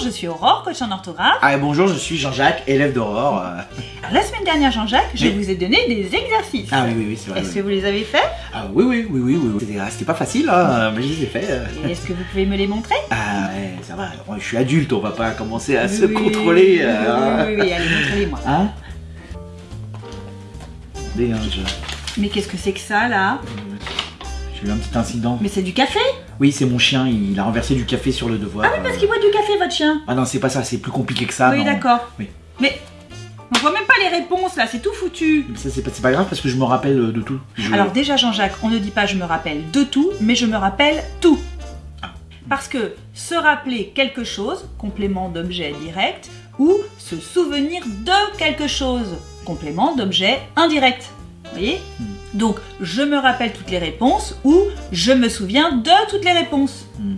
je suis Aurore, coach en orthographe. Ah, et bonjour, je suis Jean-Jacques, élève d'Aurore. euh. La semaine dernière, Jean-Jacques, je vous ai donné des exercices. Ah oui, oui, oui, c'est vrai. Est-ce oui. que vous les avez faits? Ah oui, oui, oui, oui, oui. oui. C'était- ah, C'était pas facile, hein, mais je les ai fait. euh. Et Est-ce que vous pouvez me les montrer? Ah ouais, ça va. je suis adulte, on va pas commencer à se oui, contrôler. oui, euh, Oui, oui, oui, allez, montrez-les-moi. Hein? Hein, je- Mais qu'est-ce que c'est que ça, là? J'ai eu un petit incident. Mais c'est du café Oui, c'est mon chien, il a renversé du café sur le devoir. Ah oui, parce qu'il boit du café, votre chien. Ah non, c'est pas ça, c'est plus compliqué que ça. oui, d'accord. Oui. Mais on voit même pas les réponses, là, c'est tout foutu. Mais Ça, c'est pas, grave parce que je me rappelle euh, de tout. Je- Alors déjà Jean-Jacques, on ne dit pas je me rappelle de tout, mais je me rappelle tout. Ah. Parce que se rappeler quelque chose, complément d'objet direct, ou se souvenir de quelque chose, complément d'objet indirect. Vous voyez? Hmm. Donc je me rappelle toutes les réponses ou je me souviens de toutes les réponses. Hmm.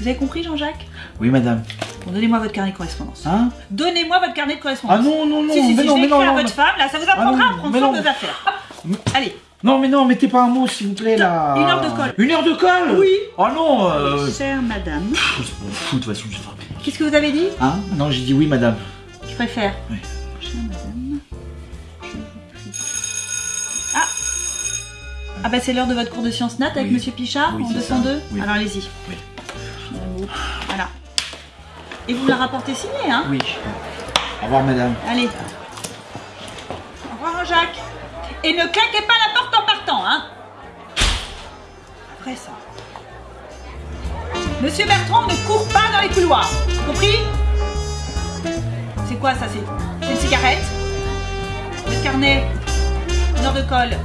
Vous avez compris Jean-Jacques? Oui, madame. Bon, donnez-moi votre carnet de correspondance. Hein? Donnez-moi votre carnet de correspondance. Ah non, non, non, si, si, mais si, non, je mais vais non, écrire non, à votre femme, là, ça vous apprendra non, à prendre soin non. de vos affaires. Hop, Allez, Non, mais non, mettez pas un mot, s'il vous plaît, là. Une heure de colle. Une heure de colle? Oui. Oh non euh... chère madame. pff, Je m'en fous, de toute façon, je vais. Qu'est-ce que vous avez dit? Hein? Non, j'ai dit oui, madame. Je préfère. Oui. Chère madame, Ah bah c'est l'heure de votre cours de sciences nat avec Oui. Monsieur Pichard Oui, en c'est 202 ça. Oui. Alors allez-y. Oui. Voilà. Et vous me la rapportez signée, hein Oui. Au revoir, madame. Allez. Au revoir Jacques. Et ne claquez pas la porte en partant, hein Après ça. Monsieur Bertrand ne court pas dans les couloirs. Compris? C'est quoi ça? C'est une cigarette? Votre carnet? Une heure de colle?